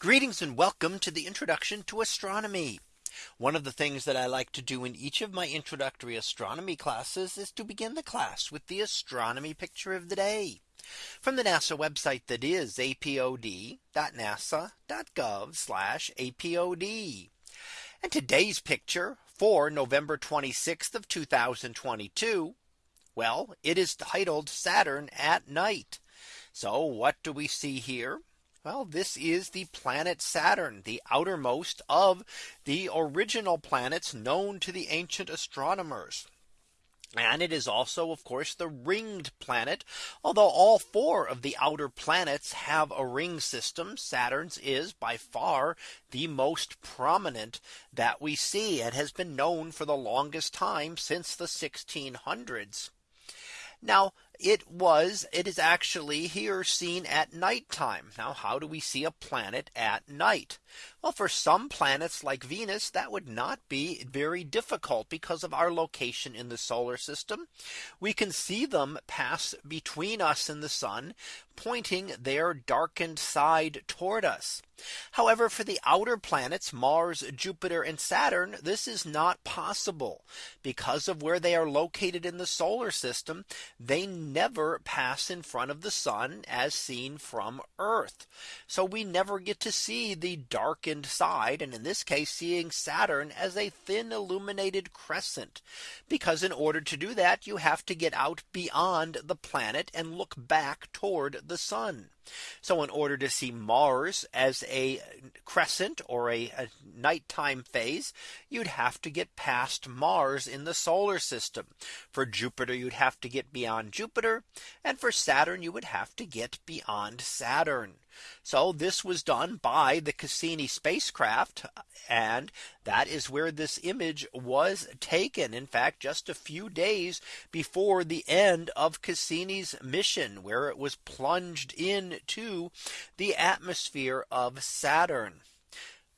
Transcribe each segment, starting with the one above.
Greetings and welcome to the introduction to astronomy. One of the things that I like to do in each of my introductory astronomy classes is to begin the class with the astronomy picture of the day from the NASA website that is apod.nasa.gov apod. And today's picture for November 26th of 2022. Well, it is titled Saturn at night. So what do we see here? Well, this is the planet Saturn, the outermost of the original planets known to the ancient astronomers. And it is also, of course, the ringed planet. Although all four of the outer planets have a ring system, Saturn's is by far the most prominent that we see. It has been known for the longest time since the 1600s. Now it was it is actually here seen at nighttime. Now how do we see a planet at night? Well, for some planets like Venus, that would not be very difficult because of our location in the solar system. We can see them pass between us and the sun, pointing their darkened side toward us. However, for the outer planets, Mars, Jupiter and Saturn, this is not possible because of where they are located in the solar system. They never pass in front of the sun as seen from Earth. So we never get to see the darkened side. And in this case, seeing Saturn as a thin illuminated crescent, because in order to do that, you have to get out beyond the planet and look back toward the sun. So in order to see Mars as a crescent or a, a, nighttime phase, you'd have to get past Mars in the solar system. For Jupiter, you'd have to get beyond Jupiter. And for Saturn, you would have to get beyond Saturn. So this was done by the Cassini spacecraft. And that is where this image was taken. In fact, just a few days before the end of Cassini's mission, where it was plunged into the atmosphere of Saturn.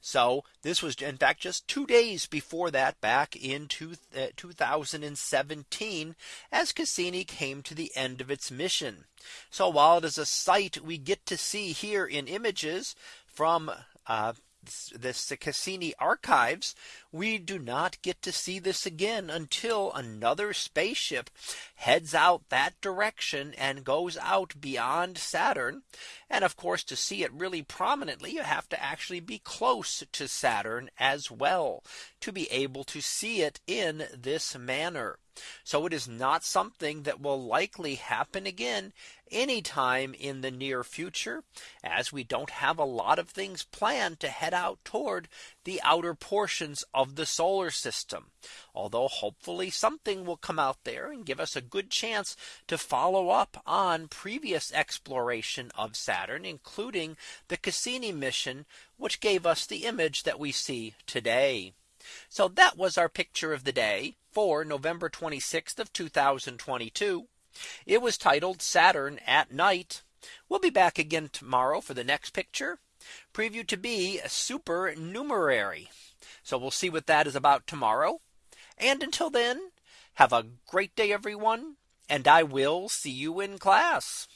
So this was in fact just two days before that back in two, uh, 2017 as Cassini came to the end of its mission. So while it is a sight we get to see here in images from uh, this Cassini archives, we do not get to see this again until another spaceship heads out that direction and goes out beyond Saturn. And of course, to see it really prominently, you have to actually be close to Saturn as well to be able to see it in this manner. So it is not something that will likely happen again anytime in the near future, as we don't have a lot of things planned to head out toward the outer portions of the solar system. Although hopefully something will come out there and give us a good chance to follow up on previous exploration of Saturn, including the Cassini mission, which gave us the image that we see today. So that was our picture of the day for November 26th of 2022. It was titled Saturn at night. We'll be back again tomorrow for the next picture preview to be a supernumerary. So we'll see what that is about tomorrow. And until then, have a great day, everyone. And I will see you in class.